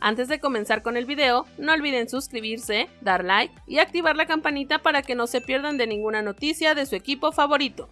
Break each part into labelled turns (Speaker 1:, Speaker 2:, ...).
Speaker 1: Antes de comenzar con el video, no olviden suscribirse, dar like y activar la campanita para que no se pierdan de ninguna noticia de su equipo favorito.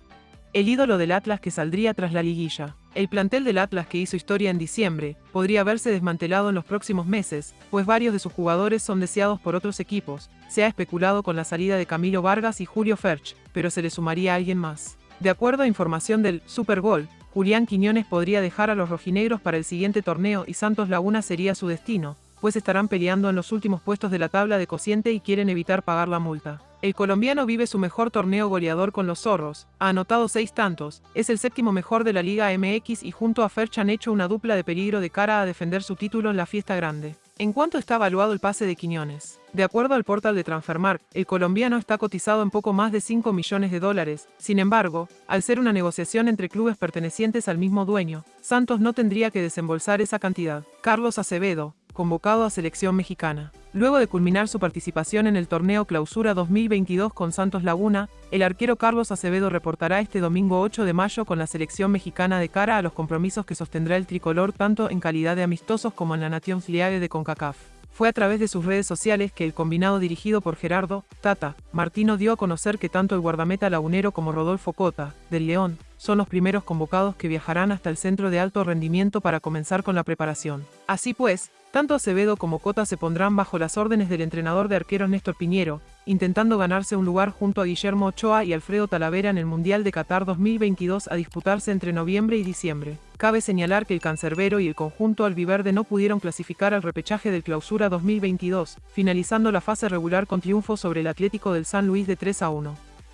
Speaker 2: El ídolo del Atlas que saldría tras la liguilla. El plantel del Atlas que hizo historia en diciembre podría verse desmantelado en los próximos meses, pues varios de sus jugadores son deseados por otros equipos. Se ha especulado con la salida de Camilo Vargas y Julio Ferch, pero se le sumaría alguien más. De acuerdo a información del Super Gol, Julián Quiñones podría dejar a los rojinegros para el siguiente torneo y Santos Laguna sería su destino, pues estarán peleando en los últimos puestos de la tabla de cociente y quieren evitar pagar la multa. El colombiano vive su mejor torneo goleador con los zorros, ha anotado seis tantos, es el séptimo mejor de la Liga MX y junto a Ferch han hecho una dupla de peligro de cara a defender su título en la fiesta grande. ¿En cuánto está evaluado el pase de Quiñones? De acuerdo al portal de Transfermarkt, el colombiano está cotizado en poco más de 5 millones de dólares. Sin embargo, al ser una negociación entre clubes pertenecientes al mismo dueño, Santos no tendría que desembolsar esa cantidad. Carlos Acevedo, convocado a selección mexicana. Luego de culminar su participación en el torneo Clausura 2022 con Santos Laguna, el arquero Carlos Acevedo reportará este domingo 8 de mayo con la selección mexicana de cara a los compromisos que sostendrá el tricolor tanto en calidad de amistosos como en la Nation Fliage de CONCACAF. Fue a través de sus redes sociales que el combinado dirigido por Gerardo, Tata, Martino dio a conocer que tanto el guardameta lagunero como Rodolfo Cota, del León, son los primeros convocados que viajarán hasta el centro de alto rendimiento para comenzar con la preparación. Así pues, tanto Acevedo como Cota se pondrán bajo las órdenes del entrenador de arqueros Néstor Piñero, intentando ganarse un lugar junto a Guillermo Ochoa y Alfredo Talavera en el Mundial de Qatar 2022 a disputarse entre noviembre y diciembre. Cabe señalar que el cancerbero y el conjunto albiverde no pudieron clasificar al repechaje del Clausura 2022, finalizando la fase regular con triunfo sobre el Atlético del San Luis de 3 a 1.